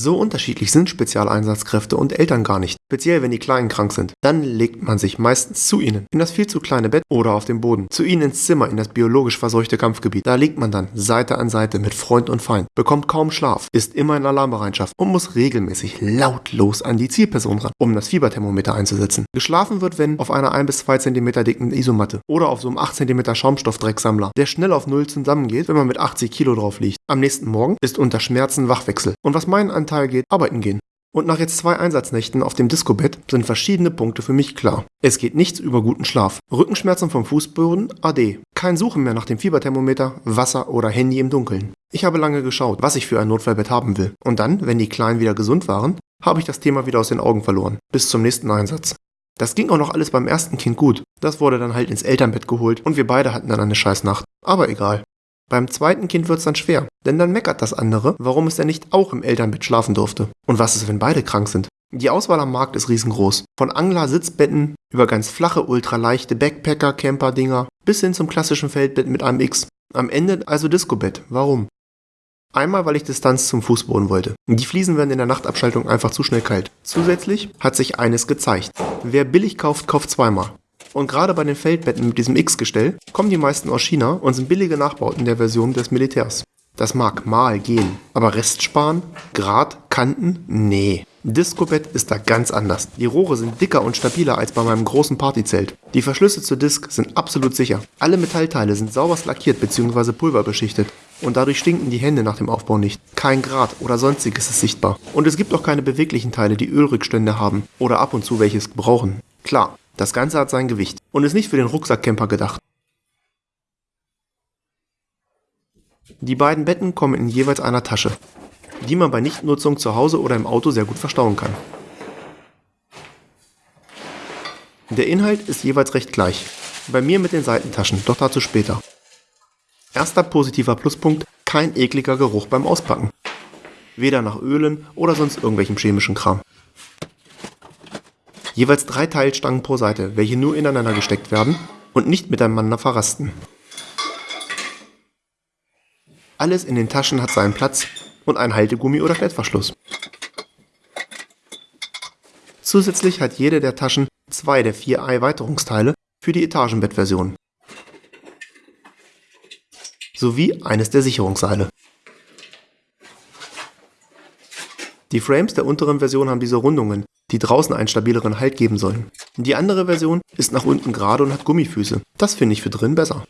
So unterschiedlich sind Spezialeinsatzkräfte und Eltern gar nicht, speziell wenn die Kleinen krank sind. Dann legt man sich meistens zu ihnen, in das viel zu kleine Bett oder auf den Boden, zu ihnen ins Zimmer, in das biologisch verseuchte Kampfgebiet. Da liegt man dann Seite an Seite mit Freund und Feind, bekommt kaum Schlaf, ist immer in Alarmbereitschaft und muss regelmäßig lautlos an die Zielperson ran, um das Fieberthermometer einzusetzen. Geschlafen wird, wenn auf einer 1 bis 2 cm dicken Isomatte oder auf so einem 8 cm Schaumstoffdrecksammler, der schnell auf Null zusammengeht, wenn man mit 80 Kilo drauf liegt. Am nächsten Morgen ist unter Schmerzen Wachwechsel. Und was meinen Anteil geht, arbeiten gehen. Und nach jetzt zwei Einsatznächten auf dem Disco-Bett sind verschiedene Punkte für mich klar. Es geht nichts über guten Schlaf. Rückenschmerzen vom Fußboden, AD. Kein Suchen mehr nach dem Fieberthermometer, Wasser oder Handy im Dunkeln. Ich habe lange geschaut, was ich für ein Notfallbett haben will. Und dann, wenn die Kleinen wieder gesund waren, habe ich das Thema wieder aus den Augen verloren. Bis zum nächsten Einsatz. Das ging auch noch alles beim ersten Kind gut. Das wurde dann halt ins Elternbett geholt und wir beide hatten dann eine Scheißnacht. Aber egal. Beim zweiten Kind wird's dann schwer, denn dann meckert das andere, warum es denn nicht auch im Elternbett schlafen durfte. Und was ist, wenn beide krank sind? Die Auswahl am Markt ist riesengroß. Von Angler-Sitzbetten über ganz flache, ultraleichte Backpacker-Camper-Dinger bis hin zum klassischen Feldbett mit einem X. Am Ende also Disco-Bett. Warum? Einmal, weil ich Distanz zum Fußboden wollte. Die Fliesen werden in der Nachtabschaltung einfach zu schnell kalt. Zusätzlich hat sich eines gezeigt. Wer billig kauft, kauft zweimal. Und gerade bei den Feldbetten mit diesem X-Gestell kommen die meisten aus China und sind billige Nachbauten der Version des Militärs. Das mag mal gehen, aber Rest sparen? Grad? Kanten? Nee. Disco-Bett ist da ganz anders. Die Rohre sind dicker und stabiler als bei meinem großen Partyzelt. Die Verschlüsse zur Disk sind absolut sicher. Alle Metallteile sind sauberst lackiert bzw. pulverbeschichtet. Und dadurch stinken die Hände nach dem Aufbau nicht. Kein Grad oder sonstiges ist sichtbar. Und es gibt auch keine beweglichen Teile, die Ölrückstände haben oder ab und zu welches brauchen. Klar, das Ganze hat sein Gewicht und ist nicht für den Rucksackcamper gedacht. Die beiden Betten kommen in jeweils einer Tasche, die man bei Nichtnutzung zu Hause oder im Auto sehr gut verstauen kann. Der Inhalt ist jeweils recht gleich, bei mir mit den Seitentaschen, doch dazu später. Erster positiver Pluspunkt, kein ekliger Geruch beim Auspacken. Weder nach Ölen oder sonst irgendwelchem chemischen Kram. Jeweils drei Teilstangen pro Seite, welche nur ineinander gesteckt werden und nicht miteinander verrasten. Alles in den Taschen hat seinen Platz und einen Haltegummi oder Klettverschluss. Zusätzlich hat jede der Taschen zwei der vier Erweiterungsteile für die Etagenbettversion sowie eines der Sicherungsseile. Die Frames der unteren Version haben diese Rundungen, die draußen einen stabileren Halt geben sollen. Die andere Version ist nach unten gerade und hat Gummifüße. Das finde ich für drin besser.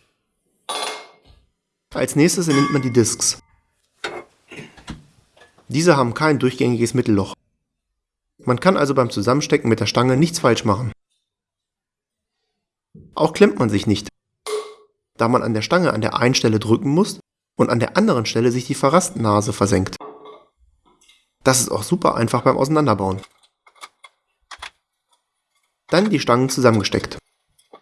Als nächstes nimmt man die Discs. Diese haben kein durchgängiges Mittelloch. Man kann also beim Zusammenstecken mit der Stange nichts falsch machen. Auch klemmt man sich nicht, da man an der Stange an der einen Stelle drücken muss und an der anderen Stelle sich die Verrastnase versenkt. Das ist auch super einfach beim Auseinanderbauen. Dann die Stangen zusammengesteckt.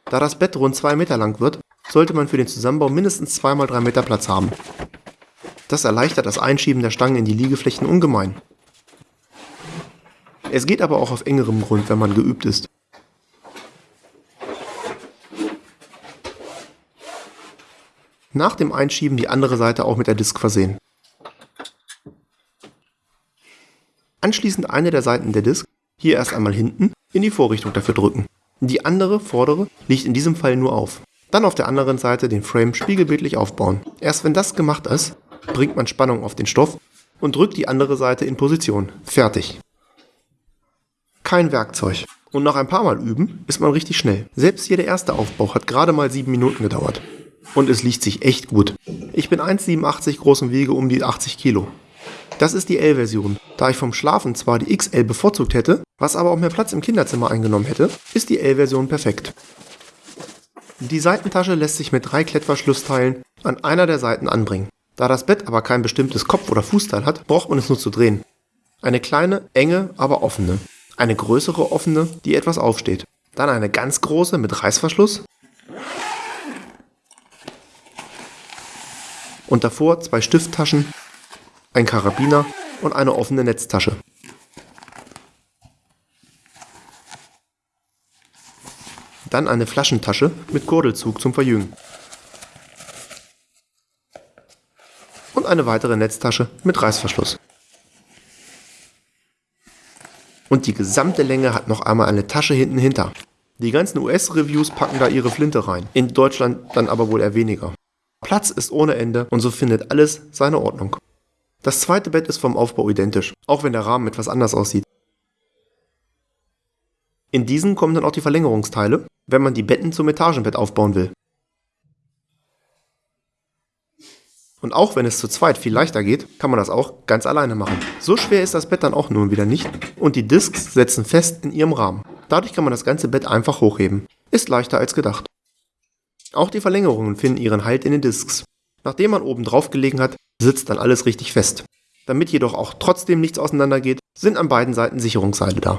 Da das Bett rund 2 Meter lang wird, sollte man für den Zusammenbau mindestens 2x3 Meter Platz haben. Das erleichtert das Einschieben der Stangen in die Liegeflächen ungemein. Es geht aber auch auf engerem Grund, wenn man geübt ist. Nach dem Einschieben die andere Seite auch mit der Disk versehen. Anschließend eine der Seiten der Disk, hier erst einmal hinten, in die Vorrichtung dafür drücken. Die andere, vordere, liegt in diesem Fall nur auf. Dann auf der anderen Seite den Frame spiegelbildlich aufbauen. Erst wenn das gemacht ist, bringt man Spannung auf den Stoff und drückt die andere Seite in Position. Fertig. Kein Werkzeug. Und nach ein paar Mal üben ist man richtig schnell. Selbst hier der erste Aufbau hat gerade mal 7 Minuten gedauert. Und es liegt sich echt gut. Ich bin 1,87 groß und wiege um die 80 Kilo. Das ist die L-Version. Da ich vom Schlafen zwar die XL bevorzugt hätte, was aber auch mehr Platz im Kinderzimmer eingenommen hätte, ist die L-Version perfekt. Die Seitentasche lässt sich mit drei Klettverschlussteilen an einer der Seiten anbringen. Da das Bett aber kein bestimmtes Kopf- oder Fußteil hat, braucht man es nur zu drehen. Eine kleine, enge, aber offene. Eine größere offene, die etwas aufsteht. Dann eine ganz große mit Reißverschluss. Und davor zwei Stifttaschen ein Karabiner und eine offene Netztasche. Dann eine Flaschentasche mit Kurdelzug zum Verjüngen. Und eine weitere Netztasche mit Reißverschluss. Und die gesamte Länge hat noch einmal eine Tasche hinten hinter. Die ganzen US-Reviews packen da ihre Flinte rein. In Deutschland dann aber wohl eher weniger. Platz ist ohne Ende und so findet alles seine Ordnung. Das zweite Bett ist vom Aufbau identisch, auch wenn der Rahmen etwas anders aussieht. In diesen kommen dann auch die Verlängerungsteile, wenn man die Betten zum Etagenbett aufbauen will. Und auch wenn es zu zweit viel leichter geht, kann man das auch ganz alleine machen. So schwer ist das Bett dann auch nun wieder nicht und die Discs setzen fest in ihrem Rahmen. Dadurch kann man das ganze Bett einfach hochheben. Ist leichter als gedacht. Auch die Verlängerungen finden ihren Halt in den Discs. Nachdem man oben drauf gelegen hat, sitzt dann alles richtig fest. Damit jedoch auch trotzdem nichts auseinandergeht, sind an beiden Seiten Sicherungsseile da.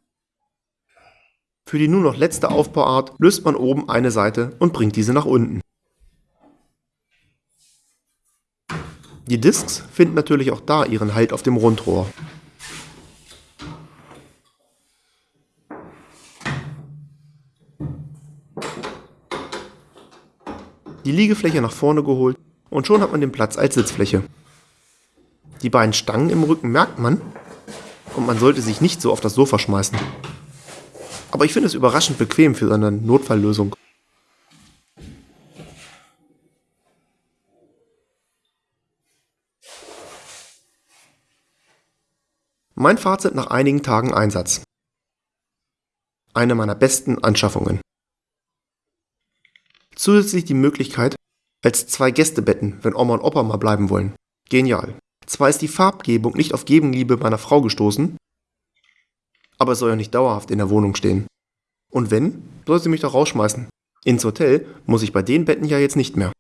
Für die nur noch letzte Aufbauart löst man oben eine Seite und bringt diese nach unten. Die Discs finden natürlich auch da ihren Halt auf dem Rundrohr. Die Liegefläche nach vorne geholt und schon hat man den Platz als Sitzfläche. Die beiden Stangen im Rücken merkt man und man sollte sich nicht so auf das Sofa schmeißen. Aber ich finde es überraschend bequem für eine Notfalllösung. Mein Fazit nach einigen Tagen Einsatz. Eine meiner besten Anschaffungen. Zusätzlich die Möglichkeit, als zwei Gästebetten, wenn Oma und Opa mal bleiben wollen. Genial. Zwar ist die Farbgebung nicht auf Gegenliebe meiner Frau gestoßen, aber es soll ja nicht dauerhaft in der Wohnung stehen. Und wenn, soll sie mich doch rausschmeißen. Ins Hotel muss ich bei den Betten ja jetzt nicht mehr.